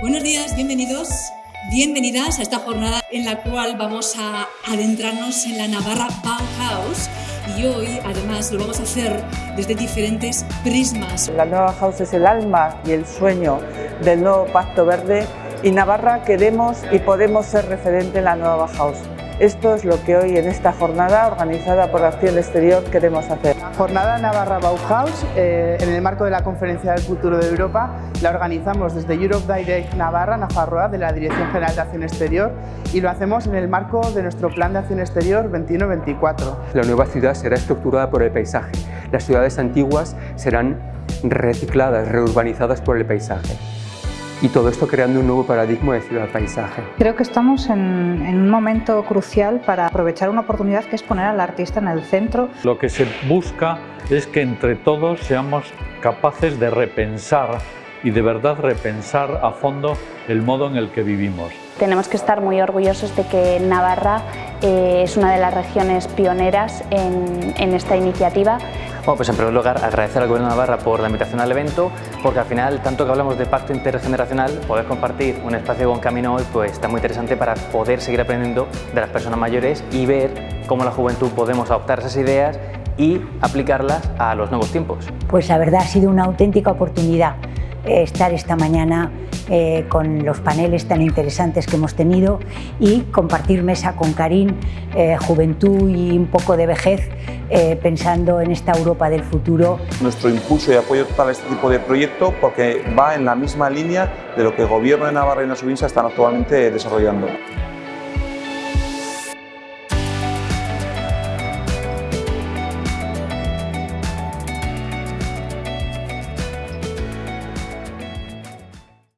Buenos días, bienvenidos, bienvenidas a esta jornada en la cual vamos a adentrarnos en la Navarra Bauhaus y hoy además lo vamos a hacer desde diferentes prismas. La nueva Bauhaus es el alma y el sueño del nuevo Pacto Verde y Navarra queremos y podemos ser referente en la nueva Bauhaus. Esto es lo que hoy en esta jornada organizada por Acción Exterior queremos hacer. Jornada Navarra Bauhaus, eh, en el marco de la Conferencia del Futuro de Europa, la organizamos desde Europe Direct Navarra, Nafarroa, de la Dirección General de Acción Exterior y lo hacemos en el marco de nuestro Plan de Acción Exterior 21-24. La nueva ciudad será estructurada por el paisaje. Las ciudades antiguas serán recicladas, reurbanizadas por el paisaje y todo esto creando un nuevo paradigma de ciudad-paisaje. Creo que estamos en, en, un momento crucial para aprovechar una oportunidad que es poner al artista en el centro. Lo que se busca es que entre todos seamos capaces de repensar y de verdad repensar a fondo el modo en el que vivimos. Tenemos que estar muy orgullosos de que Navarra eh, es una de las regiones pioneras en, en esta iniciativa. Bueno, pues en primer lugar agradecer al Gobierno de Navarra por la invitación al evento, porque al final, tanto que hablamos de pacto intergeneracional, poder compartir un espacio con Camino hoy pues está muy interesante para poder seguir aprendiendo de las personas mayores y ver cómo la juventud podemos adoptar esas ideas y aplicarlas a los nuevos tiempos. Pues la verdad ha sido una auténtica oportunidad estar esta mañana eh, con los paneles tan interesantes que hemos tenido y compartir mesa con Karim, eh, juventud y un poco de vejez, eh, pensando en esta Europa del futuro. Nuestro impulso y apoyo total a este tipo de proyecto porque va en la misma línea de lo que el Gobierno de Navarra y la Subinsa están actualmente desarrollando.